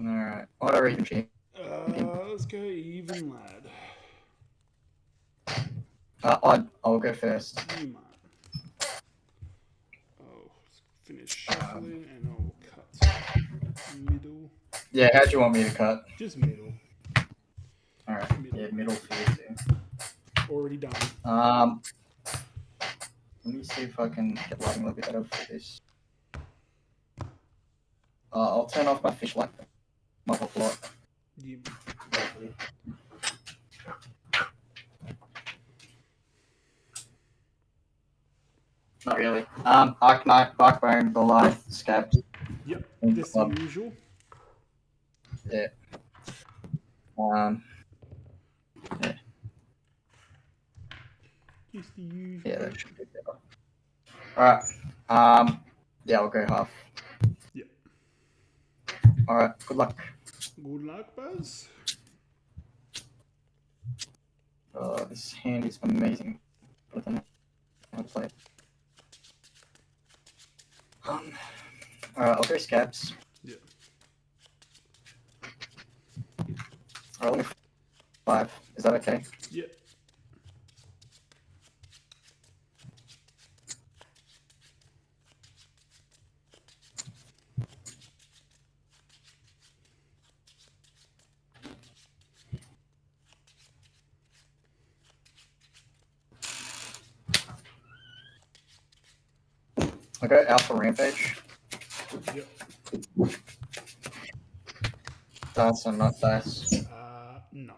Alright. Odd or even cheap? Uh, let's go even, lad. Uh, odd. I'll go first. You might. I'll finish shuffling and I'll cut middle. Yeah, how do you want me to cut? Just middle. Alright. Middle. Yeah, middle. Already done. Um, let me see if I can get lighting a little bit better for this. Uh, I'll turn off my fish light. My hot light. Not really. Um, Arcanite, Barkbone, Goliath, Scab. yep, this Club. usual. Um, Just the usual. yeah, that should be better. Alright. Um, yeah, I'll go half. Yeah. Alright, good luck. Good luck, Buzz. Uh, this hand is amazing. But then I'll play. Um, alright, I'll go scabs. Yeah. Alright, five. Is that okay? Yeah. I'll go Alpha Rampage. Yep. Dice or not dice? Uh, no.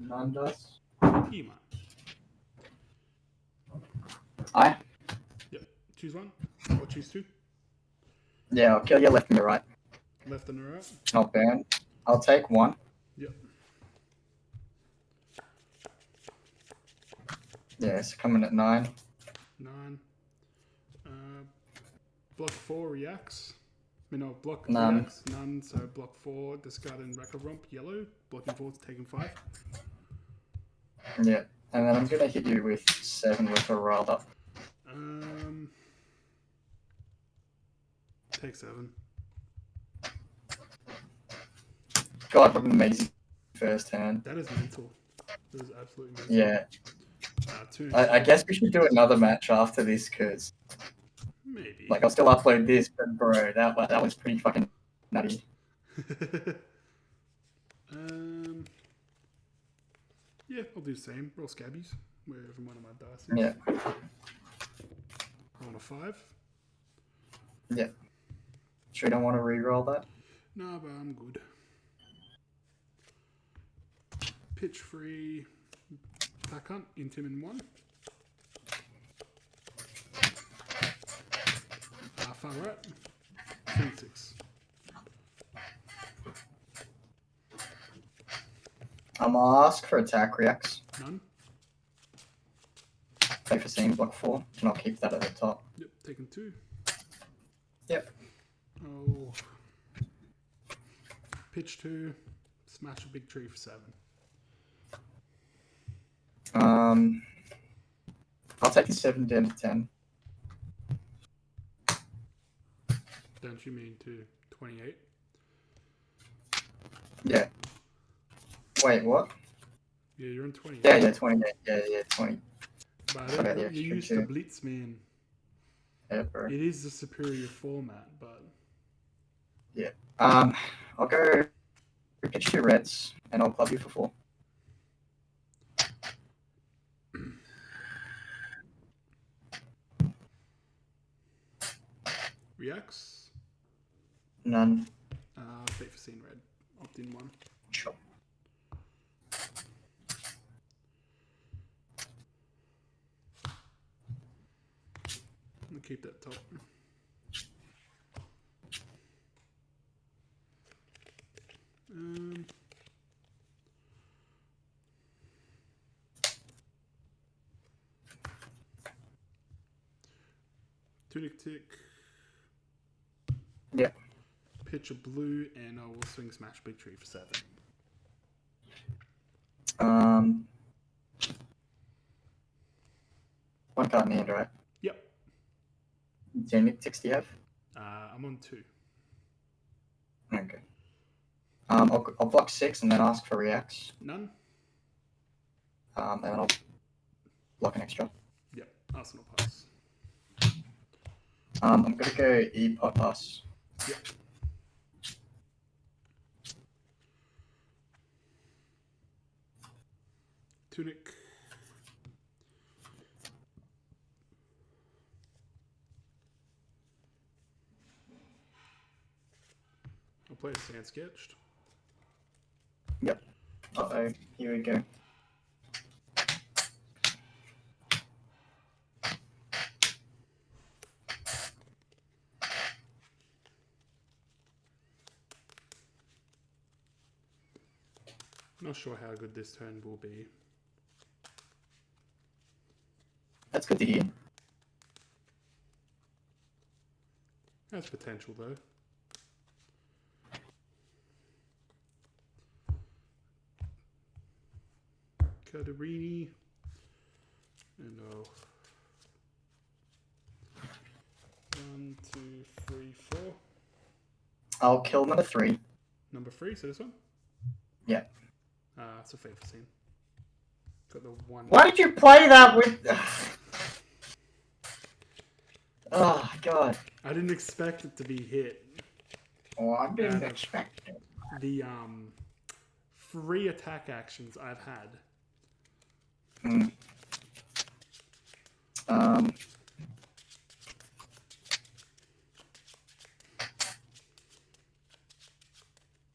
Non dice. You might. I? Choose one. Or choose two. Yeah, I'll kill your left and your right. Left and right. Not burn. I'll take one. Yep. Yeah, it's coming at nine. Nine. Uh, block four reacts. I mean, no, block None. reacts. None. So block four, discard and Wrecker Romp, yellow. Blocking four, taking five. Yeah. And then I'm gonna hit you with seven with a rolled up. Um, take seven. God, what an amazing first hand. That is mental. That is absolutely mental. Yeah. Uh. I, I guess we should do another match after this because, Maybe. like, I'll still upload this, but bro, that that was pretty fucking nutty. um. Yeah, I'll do the same. Roll scabbies wherever one of my dice is. Yeah. On a five. Yeah. Sure, you don't want to re-roll that. No, but I'm good. Pitch free. Attack hunt. In one. Right. Three six. I'm gonna ask for attack reacts. None. Play for same block four, and I'll keep that at the top. Yep. Taking two. Yep. Oh. Pitch two. Smash a big tree for seven. Um, I'll take a seven down to ten. Don't you mean to 28? Yeah. Wait, what? Yeah, you're in 28. Yeah, yeah, twenty-eight. Yeah, yeah, twenty. But I don't you used the two. Blitz, man. Yeah, bro. It is the superior format, but Yeah. Um, I'll go pitch your reds, and I'll club you for four. reacts. None. Uh, Fate Foreseen red. Opt in one. Sure. I'll keep that top. Um, Tunic tick. Pitch a blue, and I will swing smash big tree for seven. Um, one card in hand, right? Yep. How many ticks do you have? Uh, I'm on two. Okay. Um, I'll, I'll block six and then ask for reacts. None. Um, and then I'll block an extra. Yep. Arsenal pass. Um, I'm gonna go E pot pass. Tunic. I'll play a sand sketched. Yep. Uh oh, here we go. Not sure how good this turn will be. That's to hear. Has potential though. Cadarini. And oh. One, two, three, four. I'll kill number three. Number three, so this one? Yeah. Uh, it's a Fate Foreseen. Got the one. Why did you play that with? oh god. I didn't expect it to be hit. Oh, I didn't expect it. The um, three attack actions I've had. Hmm. Um.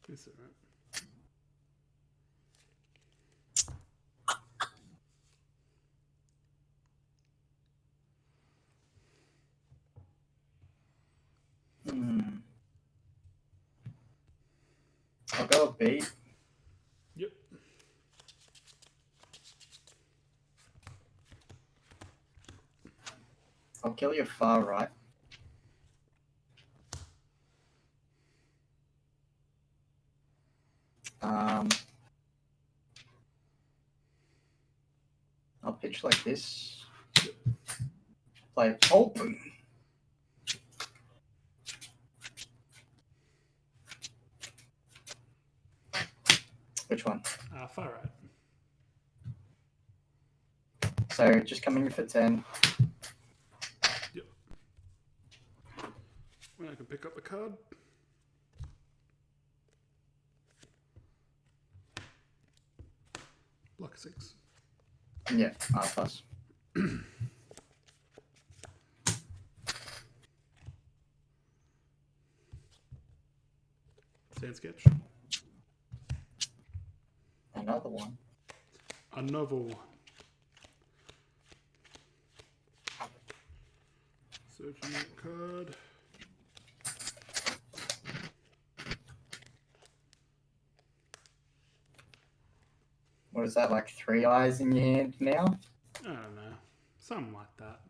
Is it right? Hmm. I'll. Yep. I'll kill your far right. Um, I'll pitch like this. Play open. Which one? Uh, far right. So just coming in for 10. When I can pick up the card. Block six. Yeah, R plus. Sand sketch. Another one. Another one. Searching that card. What is that, like three eyes in your hand now? I don't know. Something like that.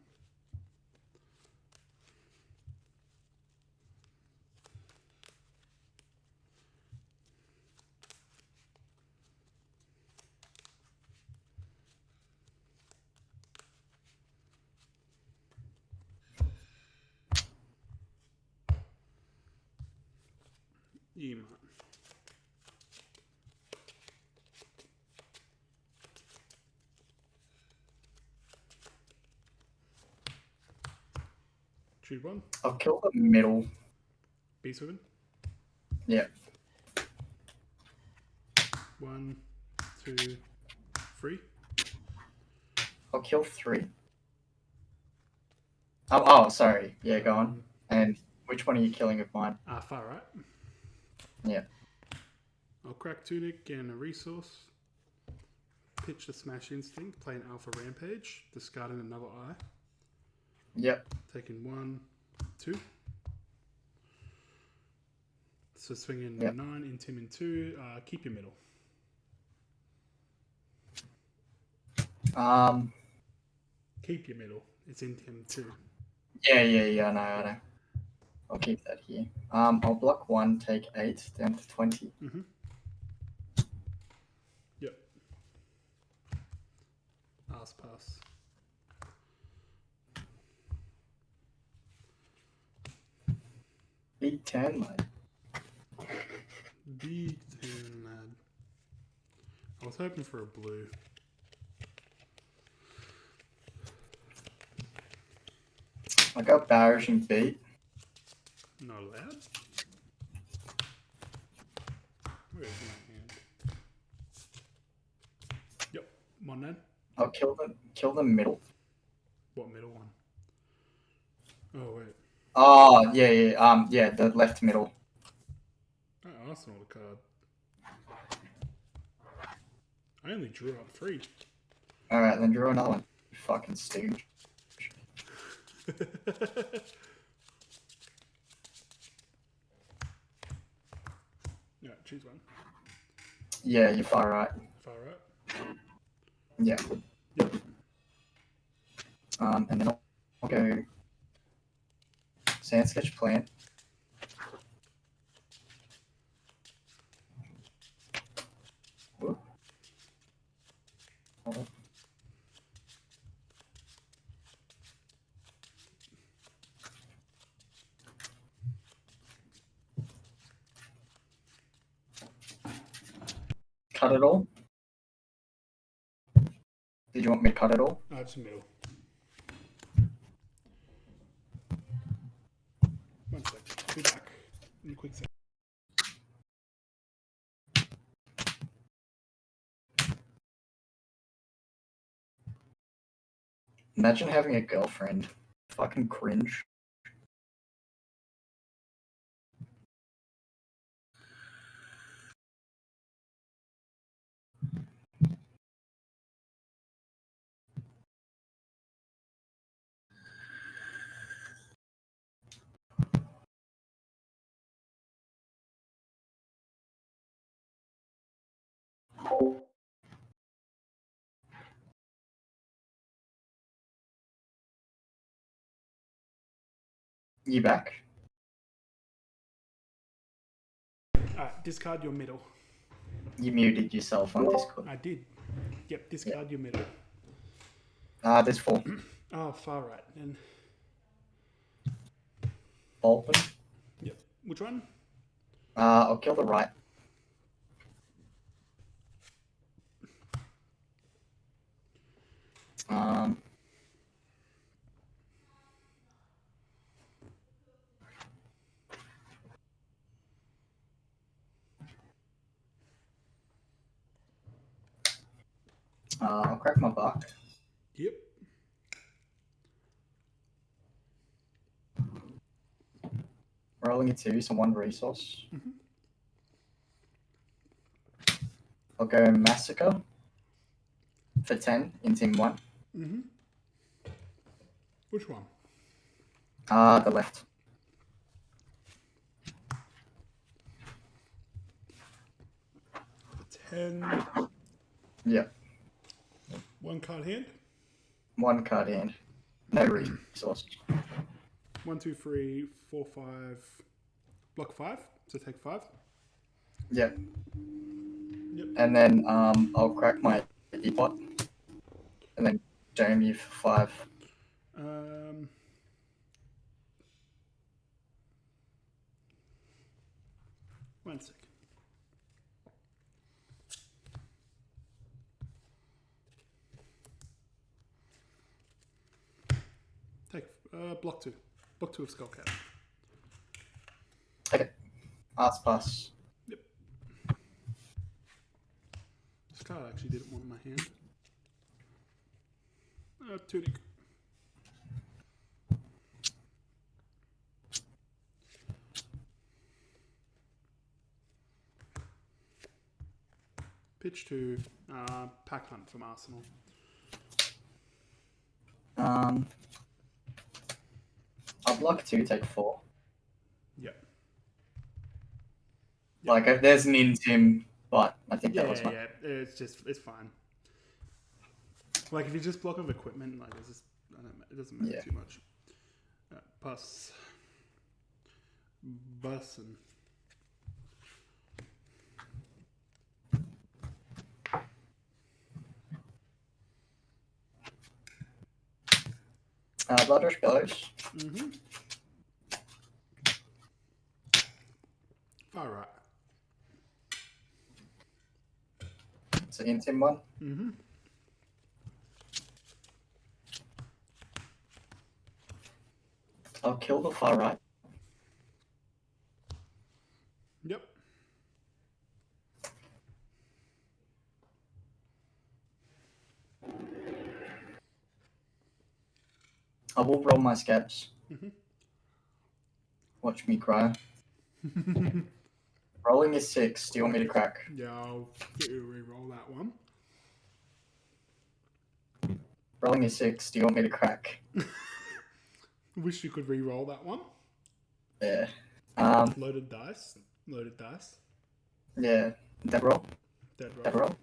Yeah. Choose one. I'll kill the middle. Beast Within. Yeah. One, two, three. I'll kill three. Oh, oh, sorry. Yeah, go on. And which one are you killing of mine? Ah, far right. Yeah. I'll crack Tunic and a resource. Pitch the Smash Instinct, play an Alpha Rampage, discarding another eye. Yep. Taking one, two. So swinging Yep. nine, in two. Uh, keep your middle. Um. Keep your middle. It's intim two. Yeah, yeah, yeah. I know, I know. I'll keep that here. Um. I'll block one, take eight, down to twenty. Mm-hmm. Yep. Ass pass. Big ten, mate. Big ten lad. I was hoping for a blue. I got Barish and beat. Not allowed. Where's my hand? Yep, one then. I'll kill the kill the middle. What middle one? Oh wait. Oh yeah, yeah, um, yeah, the left middle. Oh, Arsenal card. I only drew on three. All right, then draw another one. You fucking stooge. yeah, choose one. Yeah, you're far right. Far right. Yeah. Yep. Um, and then I'll, I'll go sand sketch plant. Whoop. Cut it all. Did you want me to cut it all? Oh, it's middle. One sec. Be back. In a quick sec. Imagine having a girlfriend. Fucking cringe. You back? Alright, discard your middle. You muted yourself on Discord. I did. Yep, discard your middle. Ah, there's four. Oh, far right. And Bolton. yep. Which one? Uh, I'll kill the right. Um. Uh, I'll crack my buck. Yep. Rolling a two, so one resource. I'll go massacre for ten intim one. Mm-hmm. Which one? Uh the left. Ten. Yep. One card hand. One card hand. No resource. One, two, three, four, five. Block five. So take five. Yep. Yep. And then um I'll crack my epot. And then jam you for five. Um. One second. Take uh, block two. Block two of Skullcap. Okay. Arts pass. This card actually didn't want in my hand. Uh, tunic. Pitch to uh, Pack Hunt from Arsenal. Um block two, take four. Yep. Like if there's an intim, but I think Yeah, that was yeah, yeah. It's just it's fine. Like if you just block of equipment, like it's just I don't, it doesn't matter Yeah. too much. Uh, bus, bus, and uh Blood Rush Bellows. mm-hmm. All right. It's an intim one. Mm-hmm. I'll kill the far right. Yep. I will roll my scabs. Mhm. Watch me cry. Rolling is six. Do you want me to crack? yeah, I'll get you to re-roll that one. Rolling is six. Do you want me to crack? Wish you could re-roll that one. Yeah. Um. Loaded dice. Loaded dice. Yeah. Dead roll. Dead roll. Dead roll.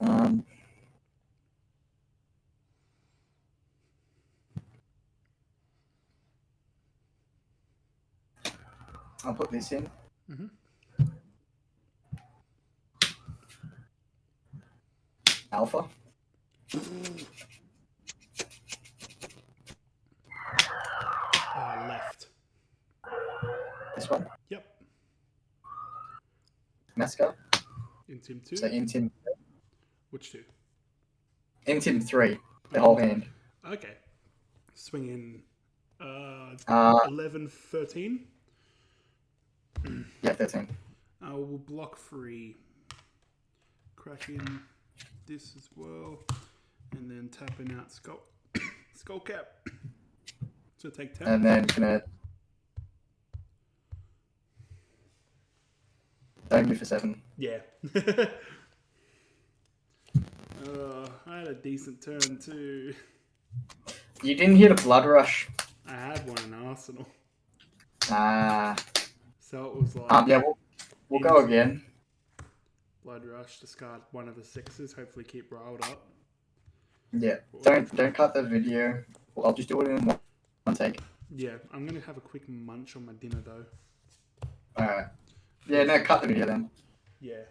Um. I'll put this in. Mhm. Alpha. Uh, left. This one. Yep. Mesca? Intim two. So intim. Which two? Intim three. The whole hand. Okay. Swing in. Uh, Uh. 11, 13. Yeah. Thirteen. I will block free. Crack in this as well. And then tapping out skull, skull cap. So take 10. And then gonna. Don't move for seven. yeah. uh, I had a decent turn too. You didn't hear the blood rush. I had one in Arsenal. Ah. So it was like um. Yeah. We'll, we'll go again. blood rush, discard one of the sixes, hopefully keep riled up. Yeah. Don't don't cut the video. I'll just do it in one, one take. Yeah, I'm gonna have a quick munch on my dinner though. Alright. Yeah. No. Cut the video then. Yeah.